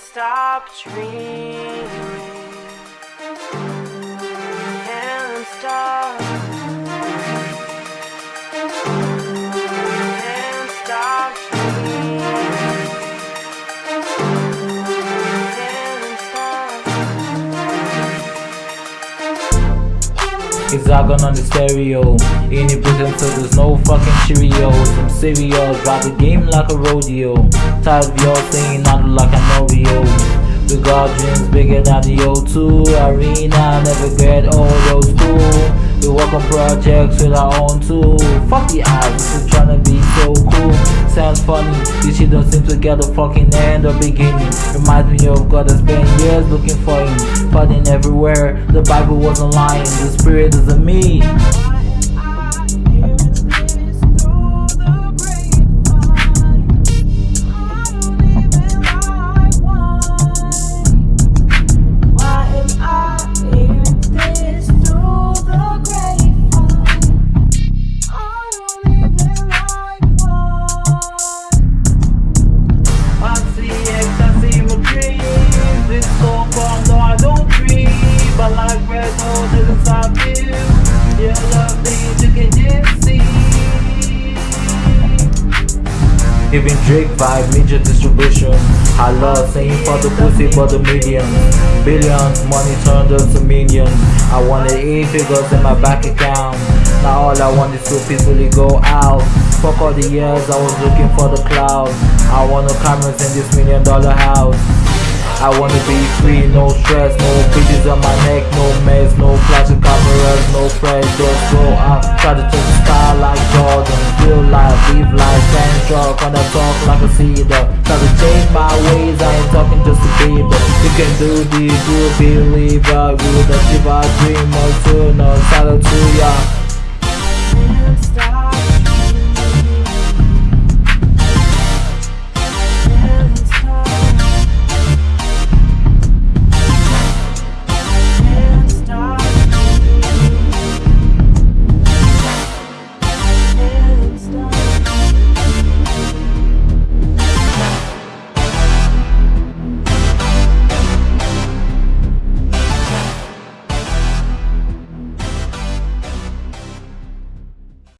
Stop dreaming. Can't stop. Can't stop dreaming. Hexagon on the stereo. In the prison, so there's no fucking Cheerios. Some cereals, drive the game like a rodeo. Tired of y'all saying I look like I know Got dreams bigger than the O2 Arena. Never get old, old school. We work on projects with our own tool. Fuck the odds, just trying to be so cool. Sounds funny, this shit don't seem to get a fucking end or beginning. Reminds me of God that spent years looking for him. Fighting everywhere, the Bible wasn't lying, the spirit is in me. Giving Drake vibe, major distribution. I love saying for the pussy, for the millions. Billions, money turned into millions. I wanted eight figures in my bank account. Now all I want is to peacefully go out. Fuck all the years I was looking for the cloud. I want no cameras in this million dollar house. I wanna be free, no stress, no bitches on my neck, no strong, when I talk like a cedar, try to change my ways, I ain't talking just to but you can do this, you believe I will achieve our dream